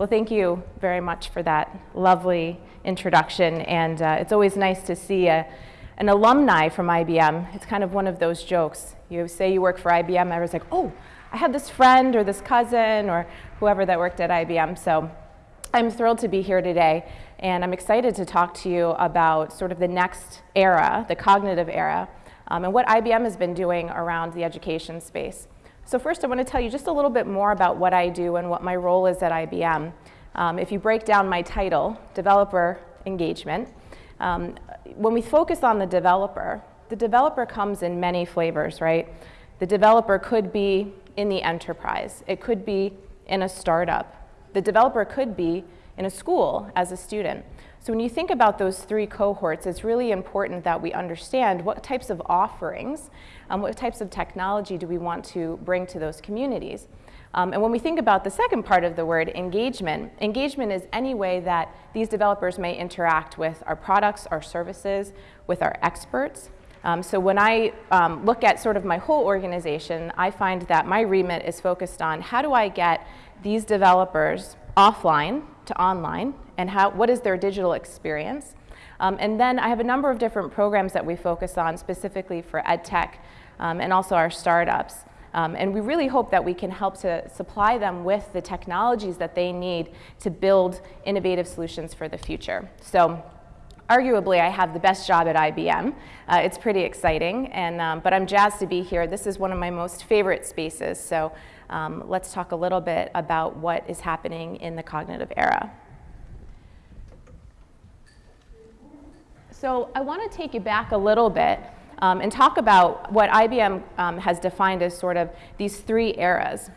Well, thank you very much for that lovely introduction. And uh, it's always nice to see a, an alumni from IBM. It's kind of one of those jokes. You say you work for IBM, and everyone's like, oh, I had this friend or this cousin or whoever that worked at IBM. So I'm thrilled to be here today. And I'm excited to talk to you about sort of the next era, the cognitive era, um, and what IBM has been doing around the education space. So first I want to tell you just a little bit more about what I do and what my role is at IBM. Um, if you break down my title, Developer Engagement, um, when we focus on the developer, the developer comes in many flavors, right? The developer could be in the enterprise. It could be in a startup. The developer could be in a school as a student. So when you think about those three cohorts, it's really important that we understand what types of offerings, um, what types of technology do we want to bring to those communities. Um, and when we think about the second part of the word, engagement, engagement is any way that these developers may interact with our products, our services, with our experts. Um, so when I um, look at sort of my whole organization, I find that my remit is focused on how do I get these developers offline to online and how, what is their digital experience. Um, and then I have a number of different programs that we focus on specifically for EdTech um, and also our startups. Um, and we really hope that we can help to supply them with the technologies that they need to build innovative solutions for the future. So arguably I have the best job at IBM. Uh, it's pretty exciting, and, um, but I'm jazzed to be here. This is one of my most favorite spaces, so um, let's talk a little bit about what is happening in the cognitive era. So I want to take you back a little bit um, and talk about what IBM um, has defined as sort of these three eras.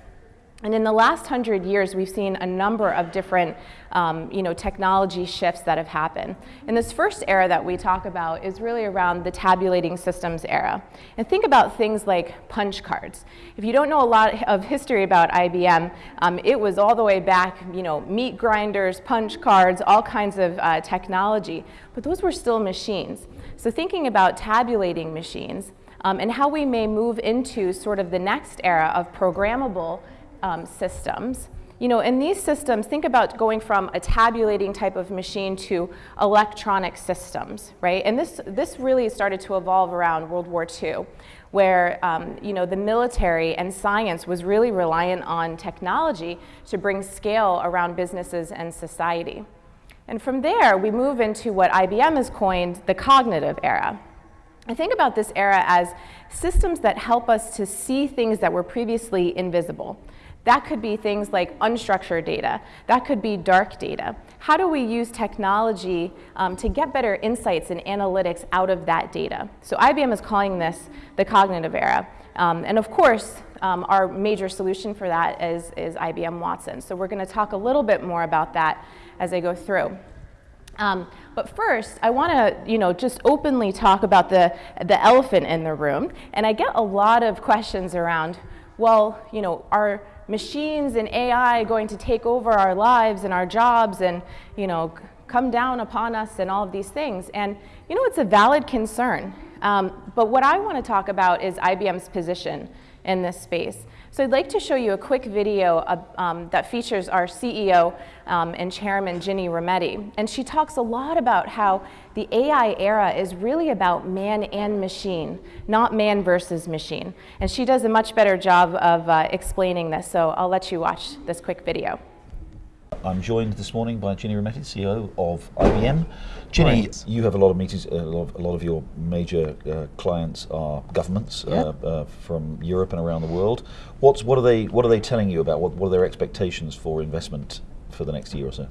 And in the last hundred years, we've seen a number of different um, you know, technology shifts that have happened. And this first era that we talk about is really around the tabulating systems era. And think about things like punch cards. If you don't know a lot of history about IBM, um, it was all the way back, you know, meat grinders, punch cards, all kinds of uh, technology. But those were still machines. So thinking about tabulating machines um, and how we may move into sort of the next era of programmable um, systems. You know, in these systems, think about going from a tabulating type of machine to electronic systems, right? And this, this really started to evolve around World War II, where, um, you know, the military and science was really reliant on technology to bring scale around businesses and society. And from there, we move into what IBM has coined the cognitive era. I think about this era as systems that help us to see things that were previously invisible. That could be things like unstructured data. That could be dark data. How do we use technology um, to get better insights and analytics out of that data? So IBM is calling this the cognitive era. Um, and of course, um, our major solution for that is, is IBM Watson. So we're going to talk a little bit more about that as I go through. Um, but first, I want to, you know, just openly talk about the, the elephant in the room. And I get a lot of questions around, well, you know, are machines and AI going to take over our lives and our jobs and, you know, come down upon us and all of these things. And, you know, it's a valid concern. Um, but what I want to talk about is IBM's position in this space. So I'd like to show you a quick video um, that features our CEO um, and chairman, Ginny Rometty. And she talks a lot about how the AI era is really about man and machine, not man versus machine. And she does a much better job of uh, explaining this, so I'll let you watch this quick video. I'm joined this morning by Ginny Rometty, CEO of IBM. Ginny, right. you have a lot of meetings, a lot of, a lot of your major uh, clients are governments uh, uh, from Europe and around the world. What's, what, are they, what are they telling you about? What, what are their expectations for investment for the next year or so?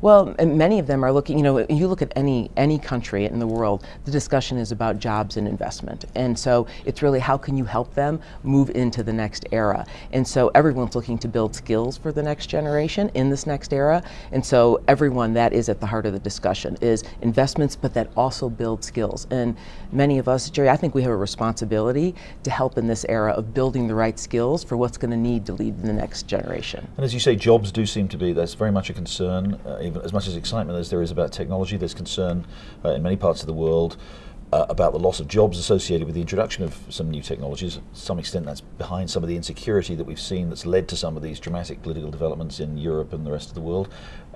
Well, many of them are looking, you know, you look at any, any country in the world, the discussion is about jobs and investment. And so it's really how can you help them move into the next era? And so everyone's looking to build skills for the next generation in this next era. And so everyone that is at the heart of the discussion is investments, but that also build skills. And many of us, Jerry, I think we have a responsibility to help in this era of building the right skills for what's going to need to lead the next generation. And as you say, jobs do seem to be, that's very much a concern, uh, even as much as excitement as there is about technology, there's concern uh, in many parts of the world uh, about the loss of jobs associated with the introduction of some new technologies. To some extent, that's behind some of the insecurity that we've seen that's led to some of these dramatic political developments in Europe and the rest of the world.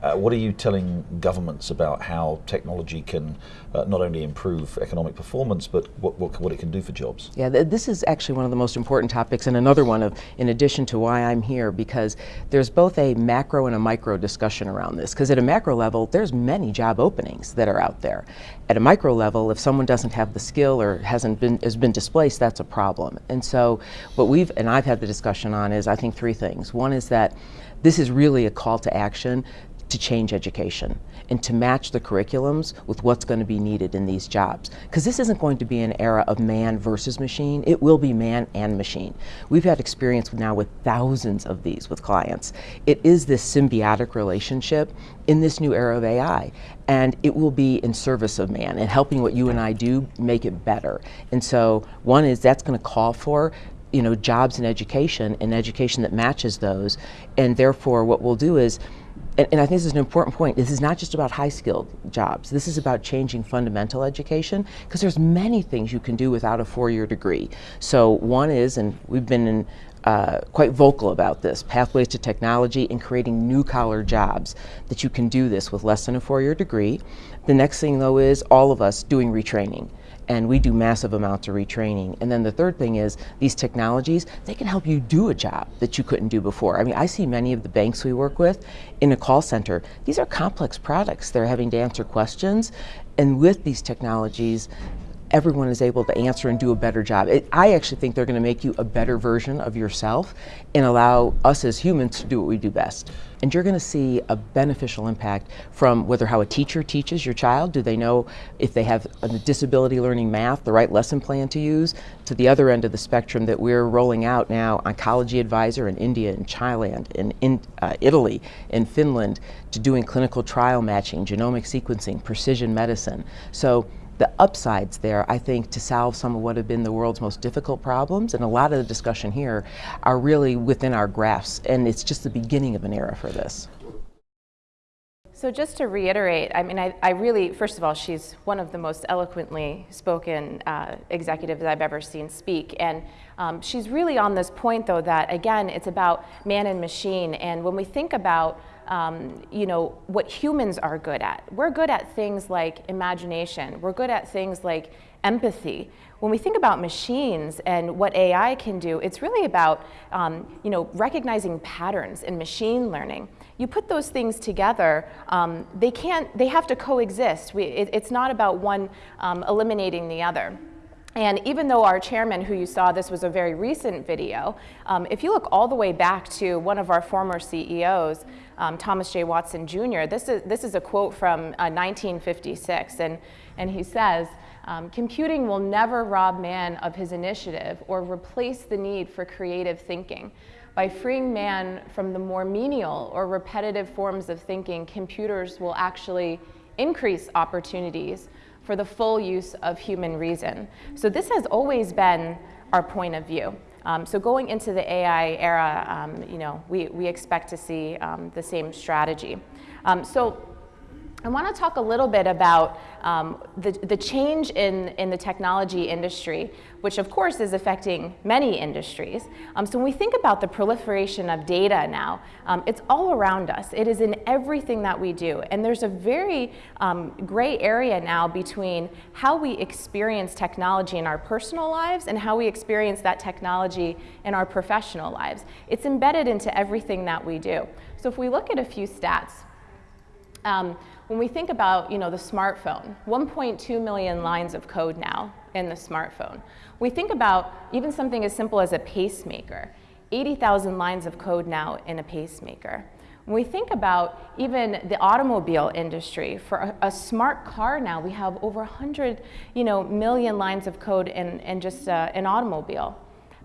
Uh, what are you telling governments about how technology can uh, not only improve economic performance, but what, what, what, it can do for jobs? Yeah, th this is actually one of the most important topics, and another one of, in addition to why I'm here, because there's both a macro and a micro discussion around this. Because at a macro level, there's many job openings that are out there. At a micro level, if someone doesn't have the skill or hasn't been has been displaced, that's a problem. And so, what we've and I've had the discussion on is I think three things. One is that this is really a call to action to change education and to match the curriculums with what's going to be needed in these jobs. Because this isn't going to be an era of man versus machine, it will be man and machine. We've had experience now with thousands of these with clients. It is this symbiotic relationship in this new era of AI. And it will be in service of man and helping what you and I do make it better. And so one is that's going to call for you know, jobs and education and education that matches those. And therefore what we'll do is and, and, I think this is an important point. This is not just about high skilled jobs. This is about changing fundamental education because there's many things you can do without a four year degree. So one is, and we've been in, uh, quite vocal about this, pathways to technology and creating new collar jobs that you can do this with less than a four year degree. The next thing though is all of us doing retraining and we do massive amounts of retraining. And then the third thing is these technologies, they can help you do a job that you couldn't do before. I mean, I see many of the banks we work with in a call center. These are complex products. They're having to answer questions. And with these technologies, everyone is able to answer and do a better job. It, I actually think they're going to make you a better version of yourself and allow us as humans to do what we do best. And you're going to see a beneficial impact from whether how a teacher teaches your child, do they know if they have a disability learning math, the right lesson plan to use, to the other end of the spectrum that we're rolling out now, Oncology Advisor in India and Thailand, in, in uh, Italy, in Finland, to doing clinical trial matching, genomic sequencing, precision medicine. So the upsides there, I think, to solve some of what have been the world's most difficult problems. And a lot of the discussion here are really within our grasp. And it's just the beginning of an era for this. So just to reiterate, I mean, I, I, really, first of all, she's one of the most eloquently spoken uh, executives I've ever seen speak. And um, she's really on this point, though, that, again, it's about man and machine. And when we think about um, you know, what humans are good at. We're good at things like imagination. We're good at things like empathy. When we think about machines and what AI can do, it's really about, um, you know, recognizing patterns in machine learning. You put those things together, um, they can't, they have to coexist. We, it, it's not about one um, eliminating the other. And even though our chairman, who you saw, this was a very recent video, um, if you look all the way back to one of our former CEOs, um, Thomas J. Watson Jr., this is, this is a quote from uh, 1956, and, and he says, um, computing will never rob man of his initiative or replace the need for creative thinking. By freeing man from the more menial or repetitive forms of thinking, computers will actually increase opportunities for the full use of human reason. So this has always been our point of view. Um, so going into the AI era, um, you know, we, we expect to see um, the same strategy. Um, so I want to talk a little bit about um, the, the change in, in the technology industry, which of course is affecting many industries. Um, so when we think about the proliferation of data now, um, it's all around us. It is in everything that we do. And there's a very um, gray area now between how we experience technology in our personal lives and how we experience that technology in our professional lives. It's embedded into everything that we do. So if we look at a few stats, um, when we think about you know, the smartphone, 1.2 million lines of code now in the smartphone. We think about even something as simple as a pacemaker, 80,000 lines of code now in a pacemaker. When we think about even the automobile industry, for a, a smart car now, we have over 100 you know, million lines of code in, in just uh, an automobile.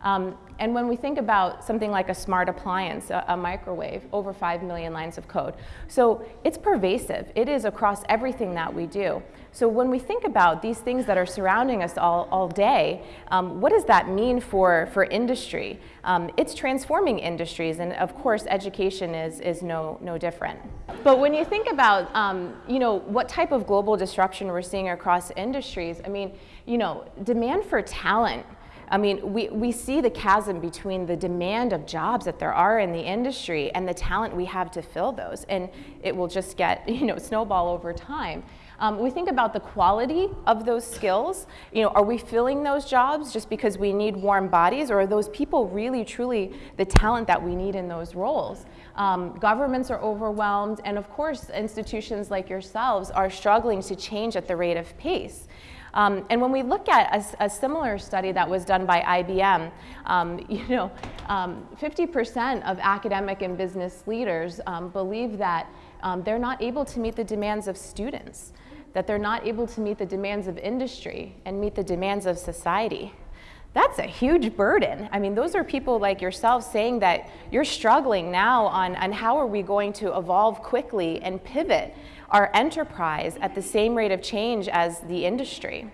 Um, and when we think about something like a smart appliance, a, a, microwave, over 5 million lines of code. So it's pervasive. It is across everything that we do. So when we think about these things that are surrounding us all, all day, um, what does that mean for, for industry? Um, it's transforming industries, and of course education is, is no, no different. But when you think about um, you know, what type of global disruption we're seeing across industries, I mean, you know, demand for talent I mean, we, we see the chasm between the demand of jobs that there are in the industry and the talent we have to fill those. And it will just get, you know, snowball over time. Um, we think about the quality of those skills. You know, are we filling those jobs just because we need warm bodies or are those people really truly the talent that we need in those roles? Um, governments are overwhelmed and of course institutions like yourselves are struggling to change at the rate of pace. Um, and when we look at a, a, similar study that was done by IBM, um, you know, 50% um, of academic and business leaders um, believe that um, they're not able to meet the demands of students, that they're not able to meet the demands of industry and meet the demands of society. That's a huge burden. I mean, those are people like yourself saying that you're struggling now on, on how are we going to evolve quickly and pivot our enterprise at the same rate of change as the industry.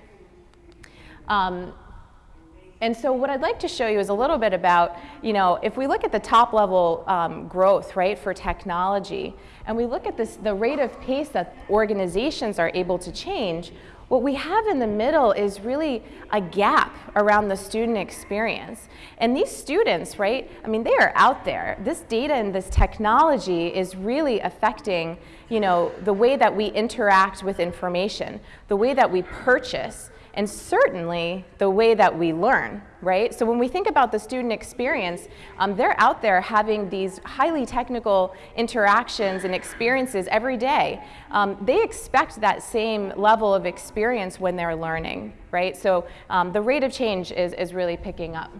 Um, and so what I'd like to show you is a little bit about, you know, if we look at the top level um, growth, right, for technology, and we look at this, the rate of pace that organizations are able to change, what we have in the middle is really a gap around the student experience. And these students, right, I mean, they are out there. This data and this technology is really affecting, you know, the way that we interact with information, the way that we purchase, and certainly the way that we learn, right? So when we think about the student experience, um, they're out there having these highly technical interactions and experiences every day. Um, they expect that same level of experience when they're learning, right? So um, the rate of change is, is really picking up.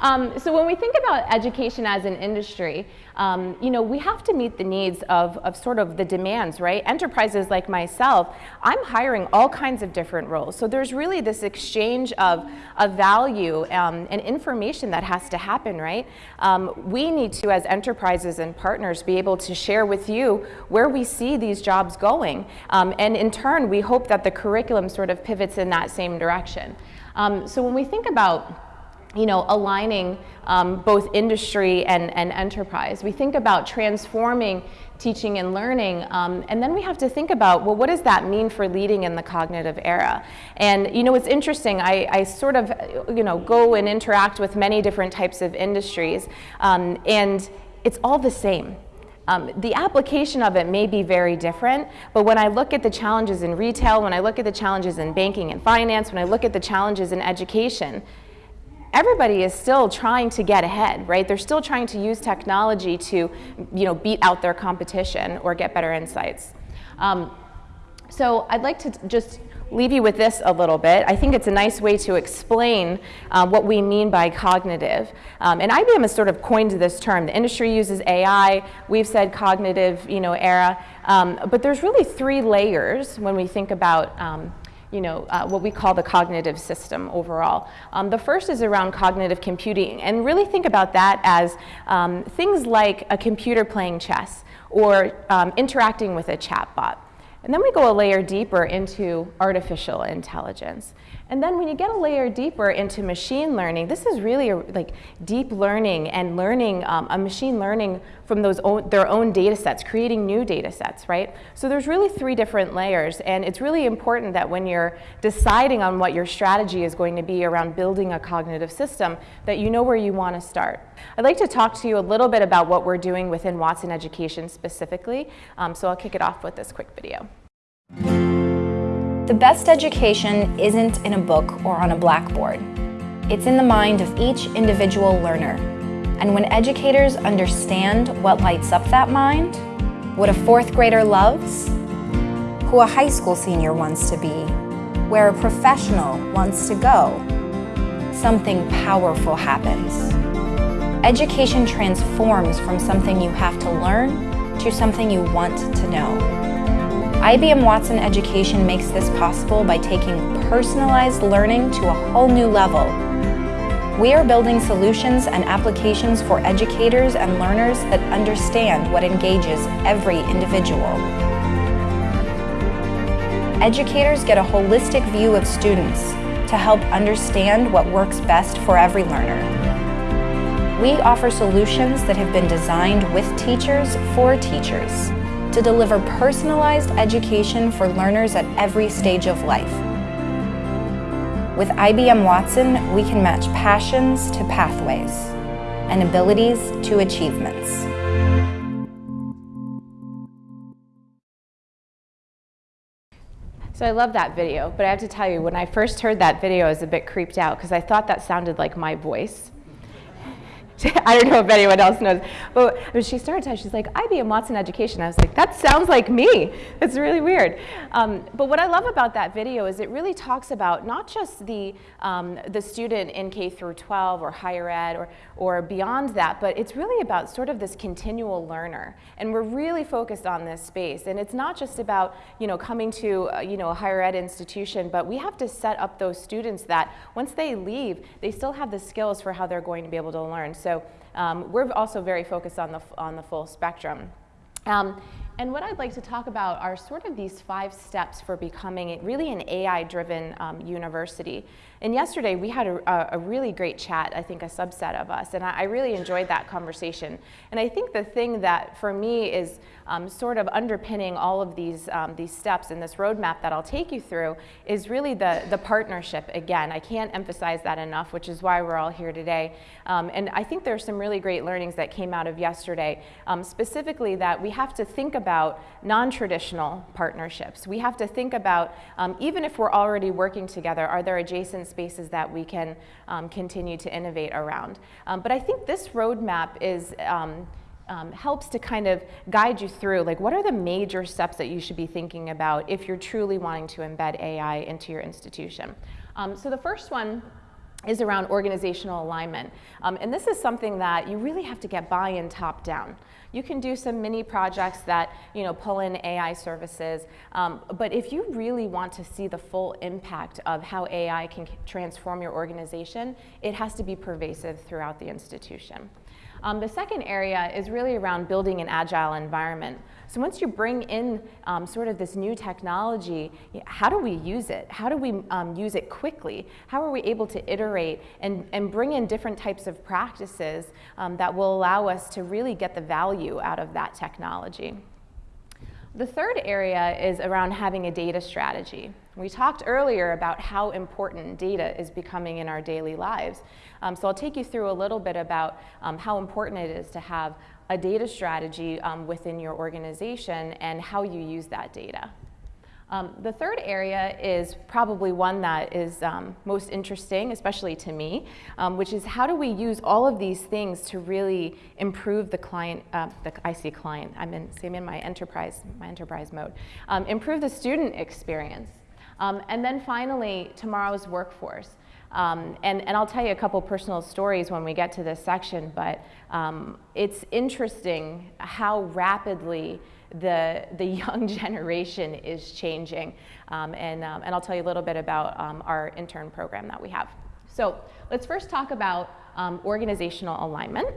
Um, so when we think about education as an industry, um, you know, we have to meet the needs of, of sort of the demands, right? Enterprises like myself, I'm hiring all kinds of different roles. So there's really this exchange of, of value um, and information that has to happen, right? Um, we need to, as enterprises and partners, be able to share with you where we see these jobs going. Um, and in turn, we hope that the curriculum sort of pivots in that same direction. Um, so when we think about you know, aligning um, both industry and, and enterprise. We think about transforming teaching and learning, um, and then we have to think about, well, what does that mean for leading in the cognitive era? And, you know, it's interesting, I, I sort of, you know, go and interact with many different types of industries, um, and it's all the same. Um, the application of it may be very different, but when I look at the challenges in retail, when I look at the challenges in banking and finance, when I look at the challenges in education, everybody is still trying to get ahead, right? They're still trying to use technology to, you know, beat out their competition or get better insights. Um, so I'd like to just leave you with this a little bit. I think it's a nice way to explain uh, what we mean by cognitive. Um, and IBM has sort of coined this term. The industry uses AI. We've said cognitive, you know, era. Um, but there's really three layers when we think about um, you know, uh, what we call the cognitive system overall. Um, the first is around cognitive computing, and really think about that as um, things like a computer playing chess or um, interacting with a chatbot. And then we go a layer deeper into artificial intelligence. And then when you get a layer deeper into machine learning, this is really a, like deep learning and learning, um, a machine learning from those own, their own data sets, creating new data sets, right? So there's really three different layers and it's really important that when you're deciding on what your strategy is going to be around building a cognitive system, that you know where you want to start. I'd like to talk to you a little bit about what we're doing within Watson Education specifically, um, so I'll kick it off with this quick video. The best education isn't in a book or on a blackboard. It's in the mind of each individual learner. And when educators understand what lights up that mind, what a fourth grader loves, who a high school senior wants to be, where a professional wants to go, something powerful happens. Education transforms from something you have to learn to something you want to know. IBM Watson Education makes this possible by taking personalized learning to a whole new level. We are building solutions and applications for educators and learners that understand what engages every individual. Educators get a holistic view of students to help understand what works best for every learner. We offer solutions that have been designed with teachers for teachers to deliver personalized education for learners at every stage of life. With IBM Watson, we can match passions to pathways and abilities to achievements. So I love that video, but I have to tell you, when I first heard that video, I was a bit creeped out because I thought that sounded like my voice. I don't know if anyone else knows, but when she started she's like, IBM Watson Education. I was like, that sounds like me. It's really weird. Um, but what I love about that video is it really talks about not just the, um, the student in K through 12 or higher ed or, or beyond that, but it's really about sort of this continual learner. And we're really focused on this space. And it's not just about, you know, coming to, uh, you know, a higher ed institution, but we have to set up those students that once they leave, they still have the skills for how they're going to be able to learn. So so um, we're also very focused on the, on the full spectrum. Um, and what I'd like to talk about are sort of these five steps for becoming really an AI-driven um, university. And yesterday we had a, a, really great chat, I think a subset of us, and I, I, really enjoyed that conversation. And I think the thing that for me is um, sort of underpinning all of these, um, these steps in this roadmap that I'll take you through is really the, the partnership again. I can't emphasize that enough, which is why we're all here today. Um, and I think there's some really great learnings that came out of yesterday, um, specifically that we have to think about non-traditional partnerships. We have to think about, um, even if we're already working together, are there adjacent spaces that we can um, continue to innovate around. Um, but I think this roadmap is, um, um, helps to kind of guide you through like what are the major steps that you should be thinking about if you're truly wanting to embed AI into your institution. Um, so the first one is around organizational alignment. Um, and this is something that you really have to get buy-in top down. You can do some mini projects that you know, pull in AI services, um, but if you really want to see the full impact of how AI can transform your organization, it has to be pervasive throughout the institution. Um, the second area is really around building an agile environment. So once you bring in um, sort of this new technology, how do we use it? How do we um, use it quickly? How are we able to iterate and, and bring in different types of practices um, that will allow us to really get the value out of that technology? The third area is around having a data strategy. We talked earlier about how important data is becoming in our daily lives. Um, so I'll take you through a little bit about um, how important it is to have a data strategy um, within your organization and how you use that data. Um, the third area is probably one that is um, most interesting, especially to me, um, which is how do we use all of these things to really improve the client, uh, the IC client, I'm in, I'm in my enterprise, my enterprise mode, um, improve the student experience. Um, and then finally, tomorrow's workforce. Um, and, and I'll tell you a couple personal stories when we get to this section, but um, it's interesting how rapidly the, the young generation is changing. Um, and, um, and I'll tell you a little bit about um, our intern program that we have. So let's first talk about um, organizational alignment.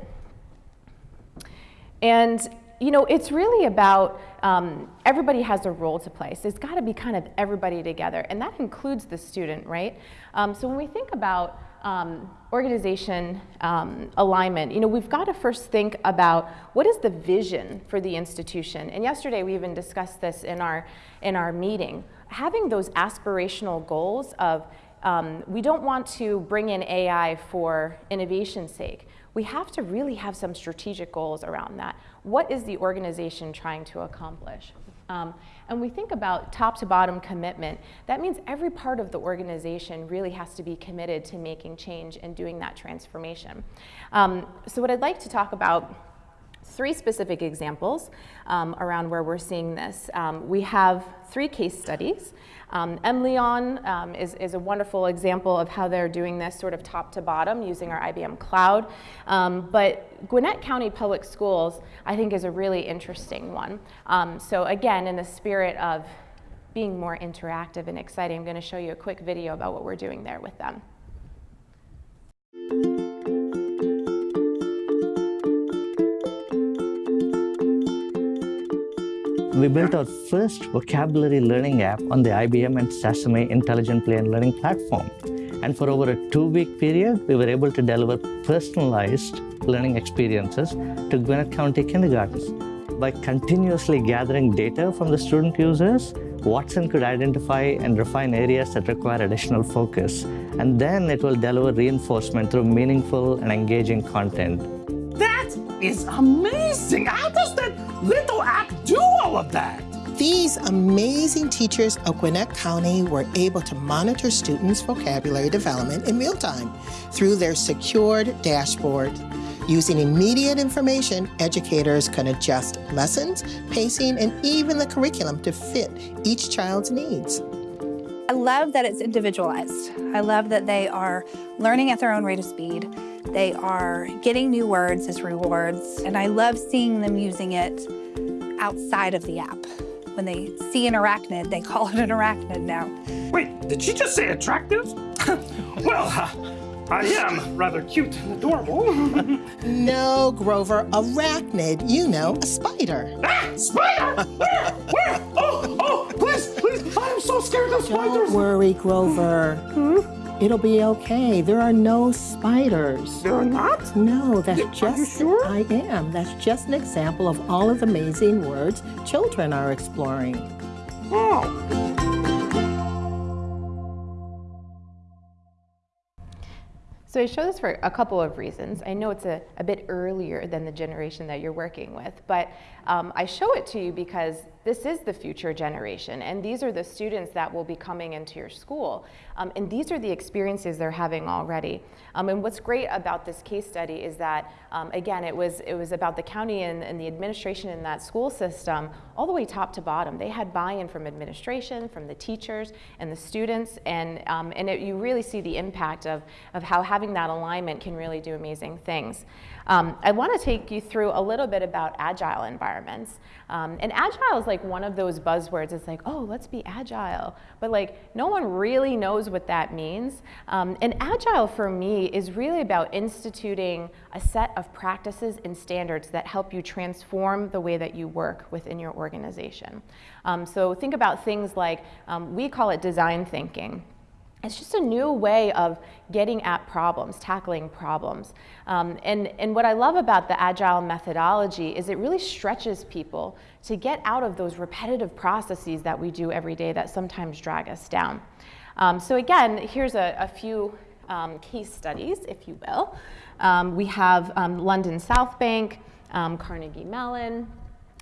And you know, it's really about um, everybody has a role to play. So it's got to be kind of everybody together, and that includes the student, right? Um, so when we think about um, organization um, alignment, you know, we've got to first think about what is the vision for the institution. And yesterday we even discussed this in our, in our meeting. Having those aspirational goals of um, we don't want to bring in AI for innovation's sake. We have to really have some strategic goals around that. What is the organization trying to accomplish? Um, and we think about top to bottom commitment. That means every part of the organization really has to be committed to making change and doing that transformation. Um, so what I'd like to talk about three specific examples um, around where we're seeing this. Um, we have three case studies. Um, MLeon um, is, is a wonderful example of how they're doing this sort of top to bottom using our IBM Cloud. Um, but Gwinnett County Public Schools, I think, is a really interesting one. Um, so again, in the spirit of being more interactive and exciting, I'm going to show you a quick video about what we're doing there with them. We built our first vocabulary learning app on the IBM and Sesame Intelligent Play and Learning platform. And for over a two-week period, we were able to deliver personalized learning experiences to Gwinnett County kindergartens. By continuously gathering data from the student users, Watson could identify and refine areas that require additional focus. And then it will deliver reinforcement through meaningful and engaging content. That is amazing! How does that little app do all of that? These amazing teachers of Gwinnett County were able to monitor students' vocabulary development in real time through their secured dashboard. Using immediate information, educators can adjust lessons, pacing, and even the curriculum to fit each child's needs. I love that it's individualized. I love that they are learning at their own rate of speed. They are getting new words as rewards, and I love seeing them using it outside of the app. When they see an arachnid, they call it an arachnid now. Wait, did she just say attractive? well, uh, I am rather cute and adorable. no, Grover, arachnid, you know, a spider. Ah, spider! Where? Where? Oh, oh, please, please, I am so scared of spiders. Don't worry, Grover. Hmm? It'll be okay. There are no spiders. There are not? No, that's are just. you sure? I am. That's just an example of all of the amazing words children are exploring. Oh. So I show this for a couple of reasons. I know it's a, a bit earlier than the generation that you're working with, but um, I show it to you because this is the future generation, and these are the students that will be coming into your school. Um, and these are the experiences they're having already. Um, and what's great about this case study is that, um, again, it was, it was about the county and, and, the administration in that school system all the way top to bottom. They had buy-in from administration, from the teachers, and the students, and, um, and it, you really see the impact of, of how having that alignment can really do amazing things. Um, I want to take you through a little bit about agile environments. Um, and agile is like one of those buzzwords. It's like, oh, let's be agile. But like, no one really knows what that means. Um, and agile for me is really about instituting a set of practices and standards that help you transform the way that you work within your organization. Um, so think about things like, um, we call it design thinking. It's just a new way of getting at problems, tackling problems. Um, and, and what I love about the Agile methodology is it really stretches people to get out of those repetitive processes that we do every day that sometimes drag us down. Um, so again, here's a, a few um, case studies, if you will. Um, we have um, London South Bank, um, Carnegie Mellon,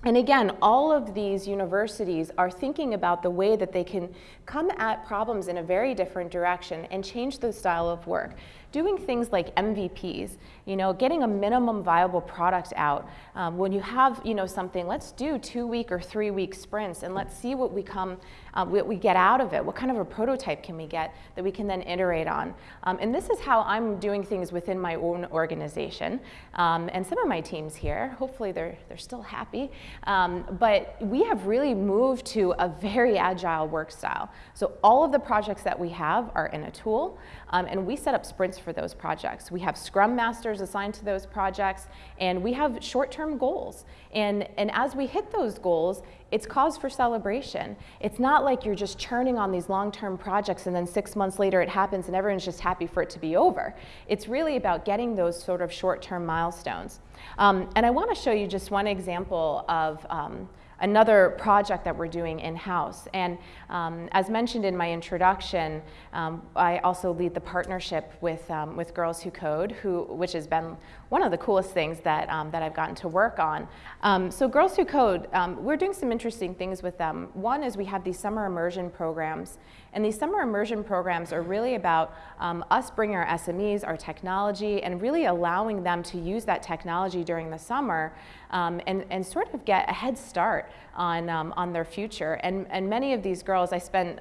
and again, all of these universities are thinking about the way that they can come at problems in a very different direction and change the style of work doing things like MVPs, you know, getting a minimum viable product out. Um, when you have, you know, something, let's do two week or three week sprints and let's see what we come, uh, what we get out of it. What kind of a prototype can we get that we can then iterate on? Um, and this is how I'm doing things within my own organization. Um, and some of my teams here, hopefully they're, they're still happy. Um, but we have really moved to a very agile work style. So all of the projects that we have are in a tool. Um, and we set up sprints for those projects. We have scrum masters assigned to those projects, and we have short-term goals. And, and as we hit those goals, it's cause for celebration. It's not like you're just churning on these long-term projects and then six months later it happens and everyone's just happy for it to be over. It's really about getting those sort of short-term milestones. Um, and I want to show you just one example of um, another project that we're doing in-house. And um, as mentioned in my introduction, um, I also lead the partnership with, um, with Girls Who Code, who, which has been one of the coolest things that, um, that I've gotten to work on. Um, so Girls Who Code, um, we're doing some interesting things with them. One is we have these summer immersion programs and these summer immersion programs are really about um, us bringing our SMEs, our technology, and really allowing them to use that technology during the summer um, and, and sort of get a head start on, on their future. And, and many of these girls, I spent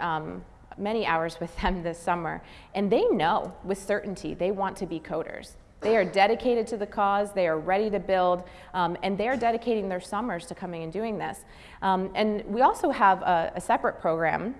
many hours with them this summer, and they know with certainty they want to be coders. They are dedicated to the cause, they are ready to build, um, and they are dedicating their summers to coming and doing this. Um, and we also have a, a separate program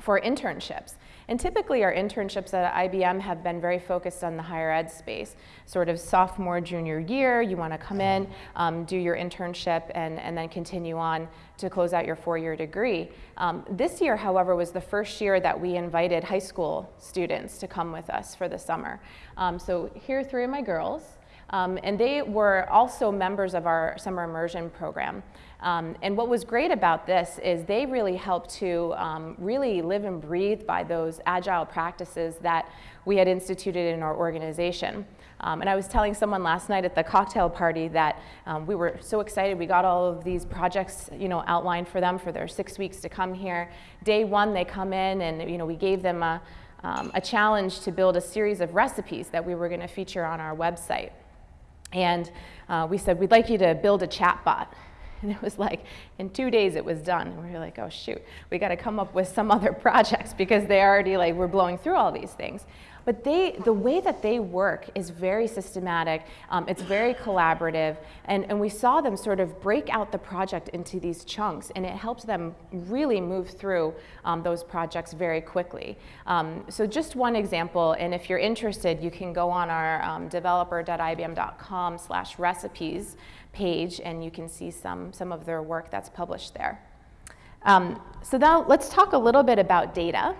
for internships. And typically our internships at IBM have been very focused on the higher ed space. Sort of sophomore, junior year, you want to come in, um, do your internship, and, and then continue on to close out your four-year degree. Um, this year, however, was the first year that we invited high school students to come with us for the summer. Um, so here are three of my girls. Um, and they were also members of our summer immersion program. Um, and what was great about this is they really helped to um, really live and breathe by those agile practices that we had instituted in our organization. Um, and I was telling someone last night at the cocktail party that um, we were so excited. We got all of these projects, you know, outlined for them for their six weeks to come here. Day one, they come in, and you know, we gave them a, um, a challenge to build a series of recipes that we were going to feature on our website. And uh, we said, we'd like you to build a chat bot. And it was like, in two days it was done. And we were like, oh shoot, we got to come up with some other projects because they already like, we're blowing through all these things. But they, the way that they work is very systematic, um, it's very collaborative, and, and we saw them sort of break out the project into these chunks, and it helps them really move through um, those projects very quickly. Um, so just one example, and if you're interested, you can go on our um, developer.ibm.com slash recipes page, and you can see some, some of their work that's published there. Um, so now let's talk a little bit about data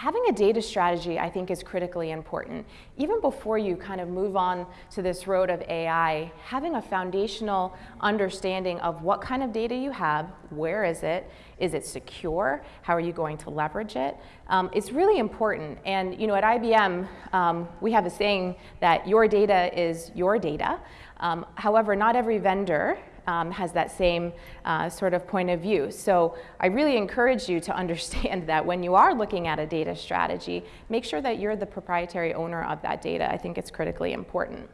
having a data strategy, I think, is critically important. Even before you kind of move on to this road of AI, having a foundational understanding of what kind of data you have, where is it, is it secure, how are you going to leverage it, um, it's really important. And you know, at IBM, um, we have a saying that your data is your data. Um, however, not every vendor um, has that same uh, sort of point of view. So I really encourage you to understand that when you are looking at a data strategy, make sure that you're the proprietary owner of that data. I think it's critically important.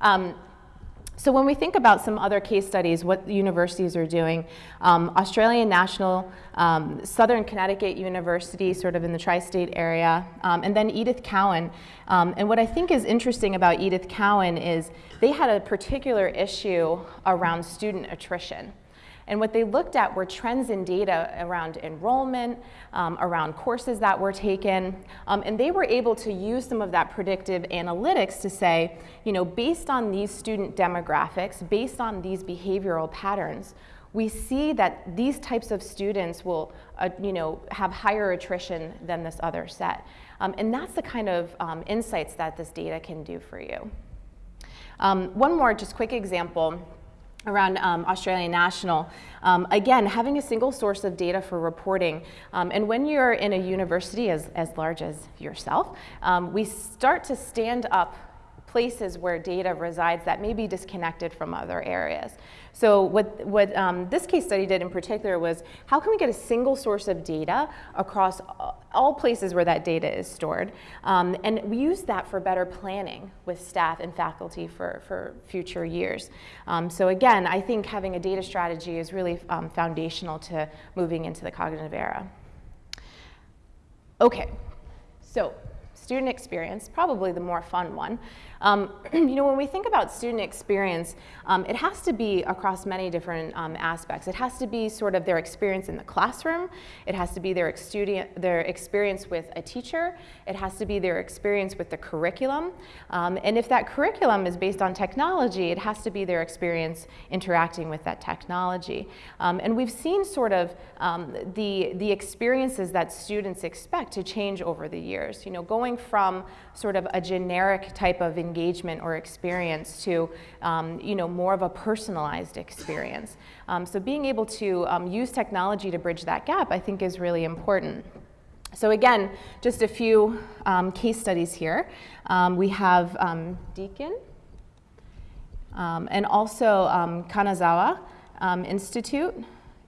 Um, so when we think about some other case studies, what universities are doing, um, Australian National, um, Southern Connecticut University, sort of in the tri-state area, um, and then Edith Cowan. Um, and what I think is interesting about Edith Cowan is they had a particular issue around student attrition. And what they looked at were trends in data around enrollment, um, around courses that were taken, um, and they were able to use some of that predictive analytics to say, you know, based on these student demographics, based on these behavioral patterns, we see that these types of students will, uh, you know, have higher attrition than this other set. Um, and that's the kind of um, insights that this data can do for you. Um, one more just quick example around um, Australian National. Um, again, having a single source of data for reporting. Um, and when you're in a university as, as large as yourself, um, we start to stand up places where data resides that may be disconnected from other areas. So what, what um, this case study did in particular was how can we get a single source of data across all places where that data is stored um, and we use that for better planning with staff and faculty for, for future years. Um, so again, I think having a data strategy is really um, foundational to moving into the cognitive era. Okay, so student experience, probably the more fun one. Um, you know, when we think about student experience, um, it has to be across many different um, aspects. It has to be sort of their experience in the classroom. It has to be their, their experience with a teacher. It has to be their experience with the curriculum. Um, and if that curriculum is based on technology, it has to be their experience interacting with that technology. Um, and we've seen sort of um, the, the experiences that students expect to change over the years. You know, going from sort of a generic type of engagement or experience to um, you know, more of a personalized experience. Um, so being able to um, use technology to bridge that gap I think is really important. So again, just a few um, case studies here. Um, we have Deakin and also Kanazawa Institute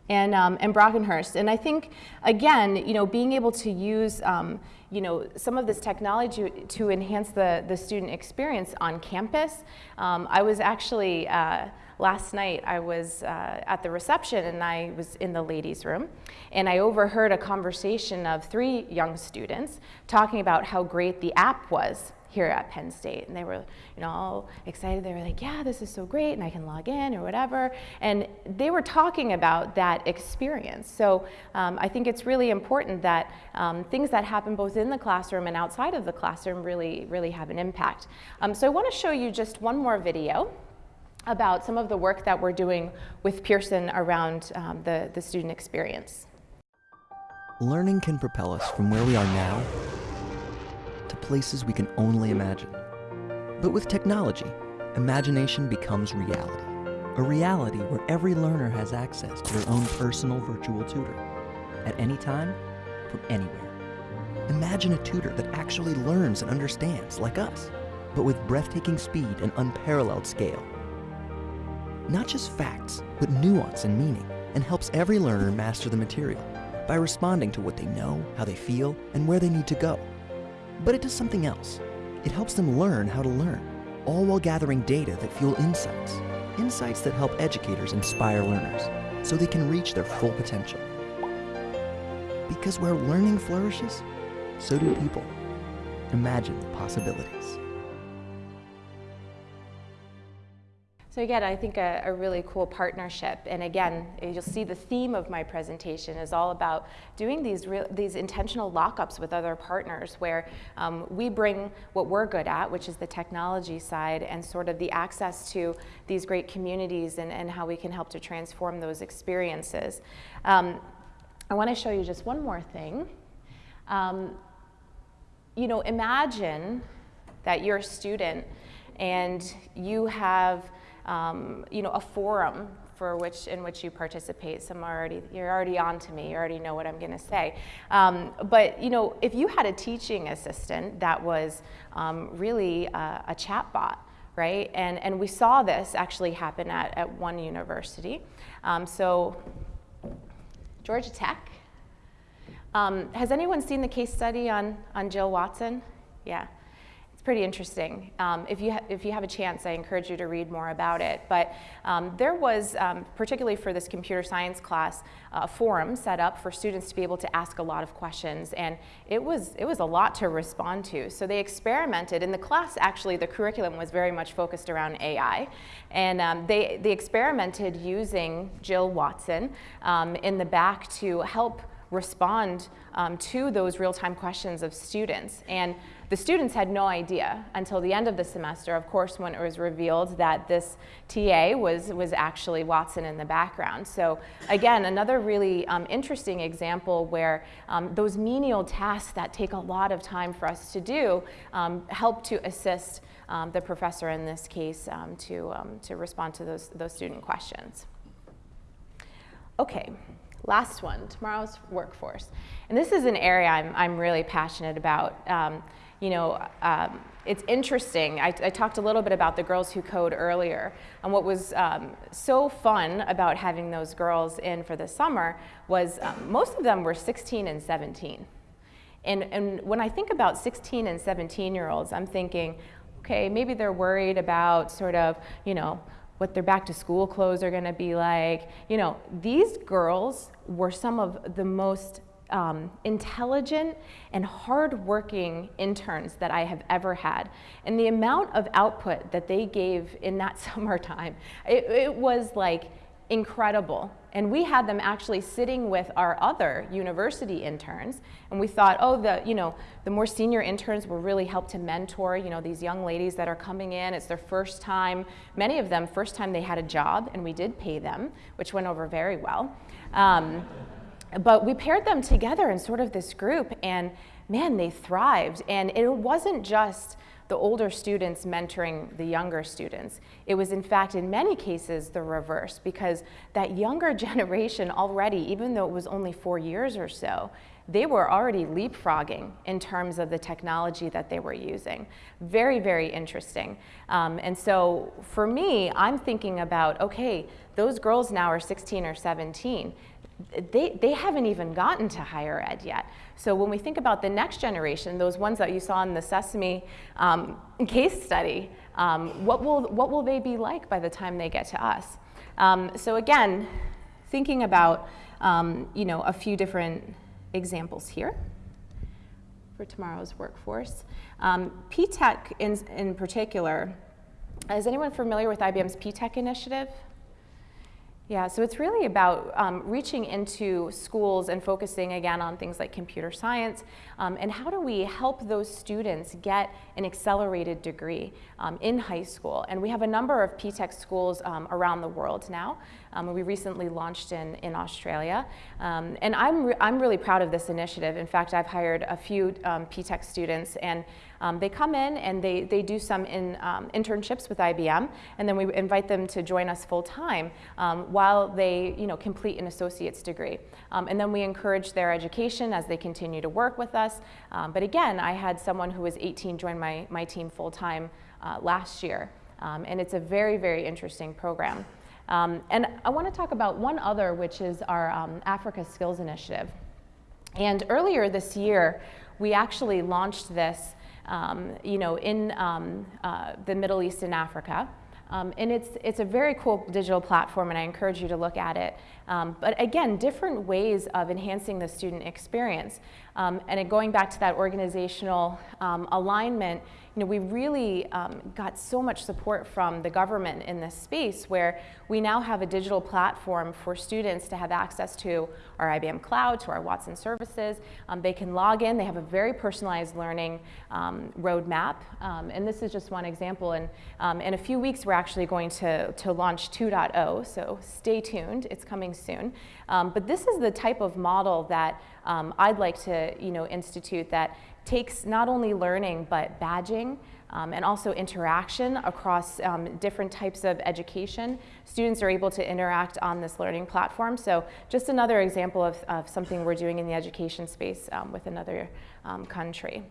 and, um, and Brockenhurst. And I think, again, you know, being able to use, um, you know, some of this technology to enhance the, the student experience on campus. Um, I was actually, uh, last night I was uh, at the reception and I was in the ladies room and I overheard a conversation of three young students talking about how great the app was here at Penn State. And they were, you know, all excited. They were like, yeah, this is so great, and I can log in or whatever. And they were talking about that experience. So um, I think it's really important that um, things that happen both in the classroom and outside of the classroom really, really have an impact. Um, so I want to show you just one more video about some of the work that we're doing with Pearson around um, the, the student experience. Learning can propel us from where we are now to places we can only imagine. But with technology, imagination becomes reality. A reality where every learner has access to their own personal virtual tutor at any time, from anywhere. Imagine a tutor that actually learns and understands, like us, but with breathtaking speed and unparalleled scale. Not just facts, but nuance and meaning, and helps every learner master the material by responding to what they know, how they feel, and where they need to go. But it does something else. It helps them learn how to learn, all while gathering data that fuel insights. Insights that help educators inspire learners so they can reach their full potential. Because where learning flourishes, so do people. Imagine the possibilities. So again, I think a, a, really cool partnership. And again, you'll see the theme of my presentation is all about doing these, real, these intentional lockups with other partners where um, we bring what we're good at, which is the technology side and sort of the access to these great communities and, and how we can help to transform those experiences. Um, I want to show you just one more thing. Um, you know, imagine that you're a student and you have um, you know, a forum for which in which you participate. Some are already you're already on to me. You already know what I'm going to say. Um, but you know, if you had a teaching assistant that was um, really a, a chat bot, right? And and we saw this actually happen at at one university. Um, so Georgia Tech. Um, has anyone seen the case study on on Jill Watson? Yeah pretty interesting. Um, if, you if you have a chance, I encourage you to read more about it. But um, there was, um, particularly for this computer science class, a forum set up for students to be able to ask a lot of questions. And it was, it was a lot to respond to. So they experimented. In the class, actually, the curriculum was very much focused around AI. And um, they, they experimented using Jill Watson um, in the back to help respond um, to those real-time questions of students. And the students had no idea until the end of the semester, of course, when it was revealed that this TA was, was actually Watson in the background. So again, another really um, interesting example where um, those menial tasks that take a lot of time for us to do um, help to assist um, the professor in this case um, to, um, to respond to those, those student questions. Okay. Last one, tomorrow's workforce. And this is an area I'm, I'm really passionate about. Um, you know, um, it's interesting. I, I, talked a little bit about the girls who code earlier. And what was um, so fun about having those girls in for the summer was um, most of them were 16 and 17. And, and when I think about 16 and 17 year olds, I'm thinking, okay, maybe they're worried about sort of, you know, what their back to school clothes are going to be like. You know, these girls were some of the most um, intelligent and hardworking interns that I have ever had. And the amount of output that they gave in that summertime, it, it was like incredible. And we had them actually sitting with our other university interns, and we thought, oh, the, you know, the more senior interns will really help to mentor, you know, these young ladies that are coming in. It's their first time, many of them, first time they had a job, and we did pay them, which went over very well. Um, but we paired them together in sort of this group, and man, they thrived. And it wasn't just the older students mentoring the younger students. It was in fact in many cases the reverse because that younger generation already, even though it was only four years or so, they were already leapfrogging in terms of the technology that they were using. Very, very interesting. Um, and so for me, I'm thinking about, okay, those girls now are 16 or 17 they, they haven't even gotten to higher ed yet. So when we think about the next generation, those ones that you saw in the Sesame um, case study, um, what, will, what will they be like by the time they get to us? Um, so again, thinking about um, you know, a few different examples here. for tomorrow's workforce. Um, P-TECH in, in particular, is anyone familiar with IBM's P-TECH initiative? Yeah, so it's really about um, reaching into schools and focusing again on things like computer science um, and how do we help those students get an accelerated degree um, in high school. And we have a number of P-TECH schools um, around the world now. Um, we recently launched in, in Australia. Um, and I'm, re I'm really proud of this initiative. In fact, I've hired a few P-TECH students and um, they come in and they, they do some in, um, internships with IBM, and then we invite them to join us full time um, while they you know, complete an associate's degree. Um, and then we encourage their education as they continue to work with us. Um, but again, I had someone who was 18 join my, my team full time uh, last year. Um, and it's a very, very interesting program. and I want to talk about one other, which is our Africa Skills Initiative. And earlier this year, we actually launched this you know, in um, uh, the Middle East and Africa. Um, and it's, it's a very cool digital platform and I encourage you to look at it. Um, but again, different ways of enhancing the student experience. Um, and going back to that organizational um, alignment, you know, we really um, got so much support from the government in this space where we now have a digital platform for students to have access to our IBM Cloud, to our Watson services. Um, they can log in. They have a very personalized learning um, roadmap. Um, and this is just one example. And um, in a few weeks, we're actually going to, to launch 2.0. So stay tuned. It's coming soon. Um, but this is the type of model that I'd like to you know, institute that takes not only learning but badging um, and also interaction across um, different types of education. Students are able to interact on this learning platform. So just another example of, of something we're doing in the education space um, with another um, country.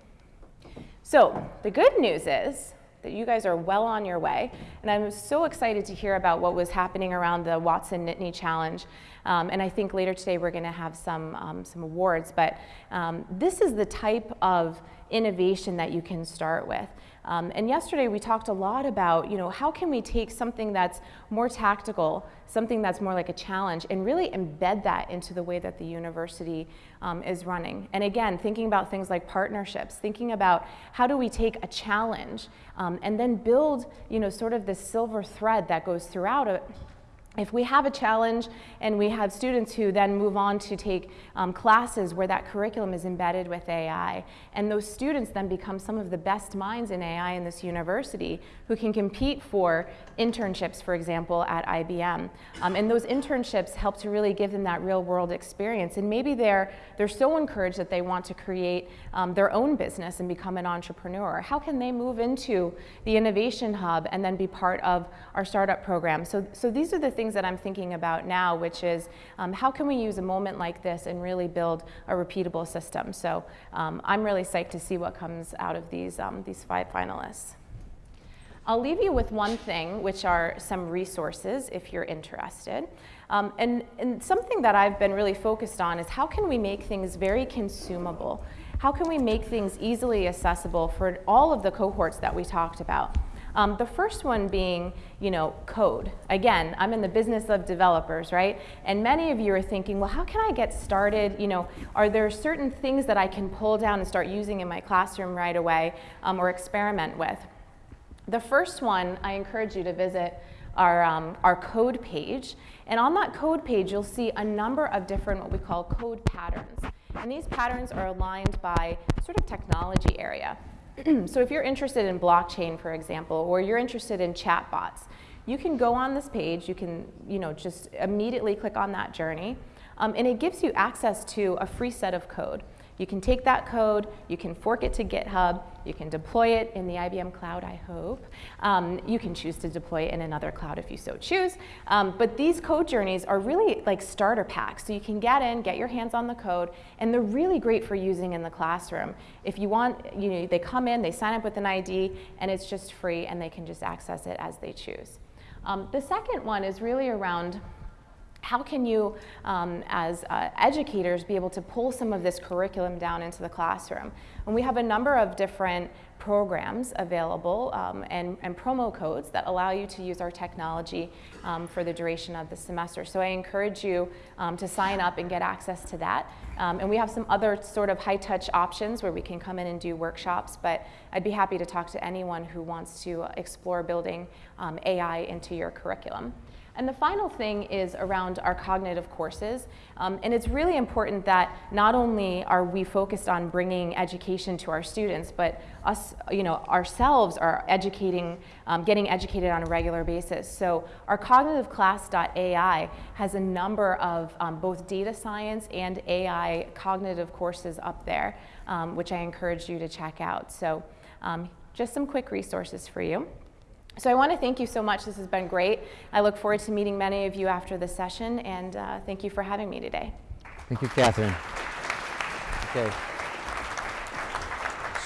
So the good news is that you guys are well on your way. And I'm so excited to hear about what was happening around the Watson Nittany Challenge. Um, and I think later today we're going to have some, um, some awards. But um, this is the type of innovation that you can start with. Um, and yesterday we talked a lot about, you know, how can we take something that's more tactical, something that's more like a challenge, and really embed that into the way that the university um, is running. And again, thinking about things like partnerships, thinking about how do we take a challenge um, and then build, you know, sort of this silver thread that goes throughout it if we have a challenge and we have students who then move on to take um, classes where that curriculum is embedded with AI, and those students then become some of the best minds in AI in this university who can compete for internships, for example, at IBM. Um, and those internships help to really give them that real world experience. And maybe they're, they're so encouraged that they want to create um, their own business and become an entrepreneur. How can they move into the innovation hub and then be part of our startup program? So, so these are the things things that I'm thinking about now, which is um, how can we use a moment like this and really build a repeatable system? So um, I'm really psyched to see what comes out of these, um, these five finalists. I'll leave you with one thing, which are some resources if you're interested. Um, and, and something that I've been really focused on is how can we make things very consumable? How can we make things easily accessible for all of the cohorts that we talked about? Um, the first one being, you know, code. Again, I'm in the business of developers, right? And many of you are thinking, well, how can I get started? You know, are there certain things that I can pull down and start using in my classroom right away um, or experiment with? The first one, I encourage you to visit our, um, our code page. And on that code page, you'll see a number of different what we call code patterns. And these patterns are aligned by sort of technology area. so if you're interested in blockchain, for example, or you're interested in chatbots, you can go on this page, you can you know, just immediately click on that journey, um, and it gives you access to a free set of code. You can take that code, you can fork it to GitHub, you can deploy it in the IBM cloud, I hope. Um, you can choose to deploy it in another cloud if you so choose. Um, but these code journeys are really like starter packs. So you can get in, get your hands on the code, and they're really great for using in the classroom. If you want, you know, they come in, they sign up with an ID, and it's just free, and they can just access it as they choose. Um, the second one is really around how can you, um, as uh, educators, be able to pull some of this curriculum down into the classroom? And we have a number of different programs available um, and, and, promo codes that allow you to use our technology um, for the duration of the semester. So I encourage you um, to sign up and get access to that. Um, and we have some other sort of high touch options where we can come in and do workshops, but I'd be happy to talk to anyone who wants to explore building um, AI into your curriculum. And the final thing is around our cognitive courses. Um, and it's really important that not only are we focused on bringing education to our students, but us, you know, ourselves are educating, um, getting educated on a regular basis. So our cognitiveclass.ai has a number of um, both data science and AI cognitive courses up there, um, which I encourage you to check out. So um, just some quick resources for you. So I want to thank you so much. This has been great. I look forward to meeting many of you after the session, and uh, thank you for having me today. Thank you, Catherine. Okay.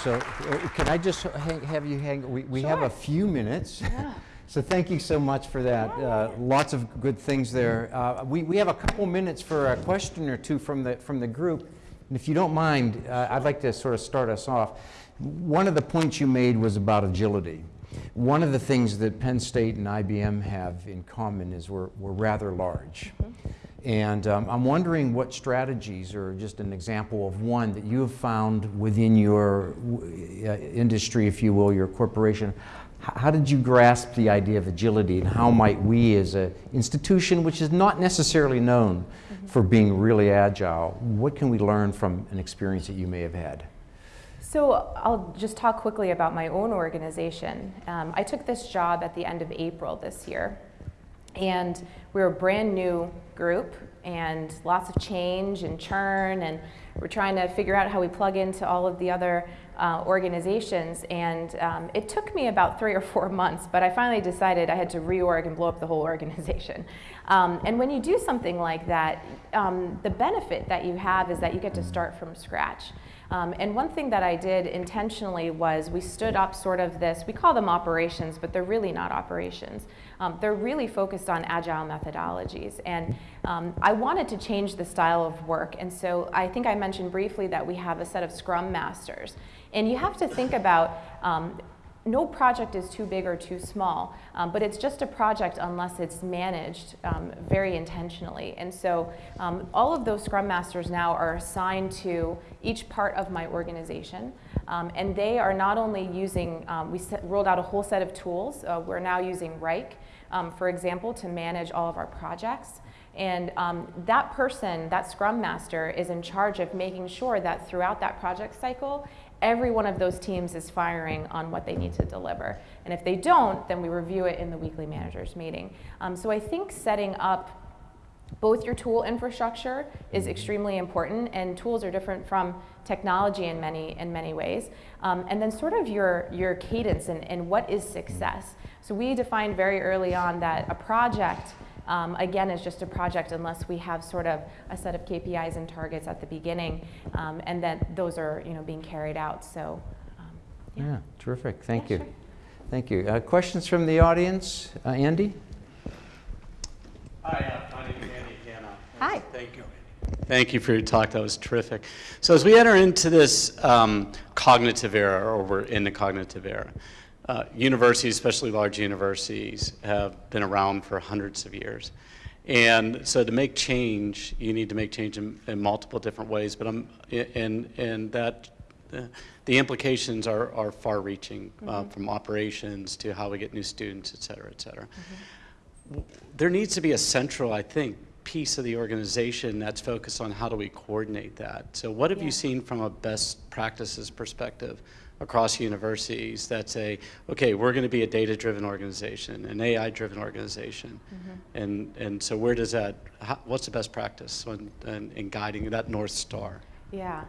So uh, can I just hang, have you hang? We, we sure. have a few minutes. Yeah. so thank you so much for that. Uh, lots of good things there. Uh, we, we have a couple minutes for a question or two from the, from the group. And if you don't mind, uh, I'd like to sort of start us off. One of the points you made was about agility. One of the things that Penn State and IBM have in common is we're, we're rather large. Mm -hmm. And um, I'm wondering what strategies, or just an example of one that you have found within your uh, industry, if you will, your corporation. How did you grasp the idea of agility, and how might we, as an institution which is not necessarily known mm -hmm. for being really agile, what can we learn from an experience that you may have had? So I'll just talk quickly about my own organization. Um, I took this job at the end of April this year. And we're a brand new group and lots of change and churn and we're trying to figure out how we plug into all of the other uh, organizations and um, it took me about three or four months but I finally decided I had to reorg and blow up the whole organization. Um, and when you do something like that, um, the benefit that you have is that you get to start from scratch. Um, and one thing that I did intentionally was we stood up sort of this, we call them operations, but they're really not operations. Um, they're really focused on agile methodologies. And um, I wanted to change the style of work. And so I think I mentioned briefly that we have a set of scrum masters. And you have to think about um, no project is too big or too small, um, but it's just a project unless it's managed um, very intentionally. And so um, all of those Scrum Masters now are assigned to each part of my organization. Um, and they are not only using, um, we set, rolled out a whole set of tools. Uh, we're now using Wrike, um, for example, to manage all of our projects. And um, that person, that Scrum Master, is in charge of making sure that throughout that project cycle, every one of those teams is firing on what they need to deliver. And if they don't, then we review it in the weekly managers meeting. Um, so I think setting up both your tool infrastructure is extremely important and tools are different from technology in many in many ways um, and then sort of your your cadence and, and what is success so we defined very early on that a project um, again, is just a project unless we have sort of a set of KPIs and targets at the beginning, um, and then those are you know being carried out. So, um, yeah. yeah. terrific. Thank yeah, you. Sure. Thank you. Uh, questions from the audience, uh, Andy? Hi, uh, my name is Andy Hanna. Hi. Thank you. Thank you for your talk. That was terrific. So as we enter into this um, cognitive era, or we're in the cognitive era, uh, universities, especially large universities, have been around for hundreds of years. And so to make change, you need to make change in, in multiple different ways, but I'm, and, and that, uh, the implications are, are far reaching mm -hmm. uh, mm-hmm. from operations to how we get new students, et cetera, et cetera. Mm -hmm. There needs to be a central, I think, piece of the organization that's focused on how do we coordinate that. So what have yeah. you seen from a best practices perspective across universities that say, okay, we're going to be a data-driven organization, an AI-driven organization, mm -hmm. and and so where does that? How, what's the best practice in, in, in guiding that north star? Yeah.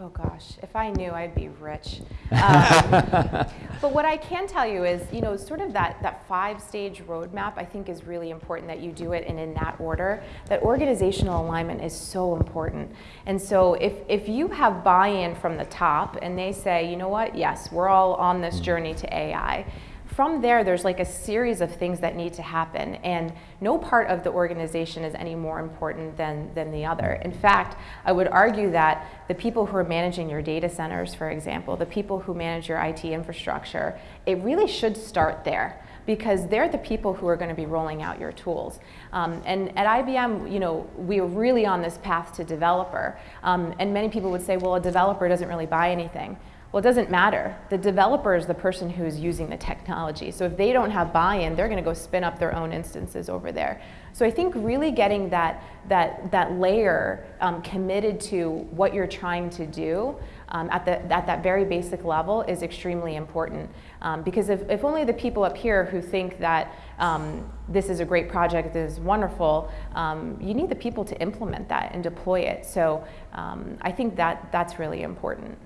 Oh gosh, if I knew, I'd be rich. Um, but what I can tell you is, you know, sort of that, that five-stage roadmap, I think is really important that you do it and in that order. That organizational alignment is so important. And so if, if you have buy-in from the top and they say, you know what, yes, we're all on this journey to AI, from there, there's like a series of things that need to happen, and no part of the organization is any more important than, than the other. In fact, I would argue that the people who are managing your data centers, for example, the people who manage your IT infrastructure, it really should start there because they're the people who are going to be rolling out your tools. Um, and at IBM, you know, we are really on this path to developer. Um, and many people would say, well, a developer doesn't really buy anything. Well, it doesn't matter. The developer is the person who's using the technology. So if they don't have buy-in, they're going to go spin up their own instances over there. So I think really getting that, that, that layer um, committed to what you're trying to do um, at, the, at that very basic level is extremely important. Um, because if, if only the people up here who think that um, this is a great project, this is wonderful, um, you need the people to implement that and deploy it. So um, I think that that's really important.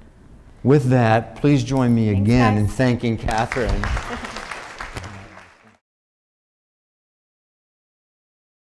With that, please join me Thanks, again guys. in thanking Catherine.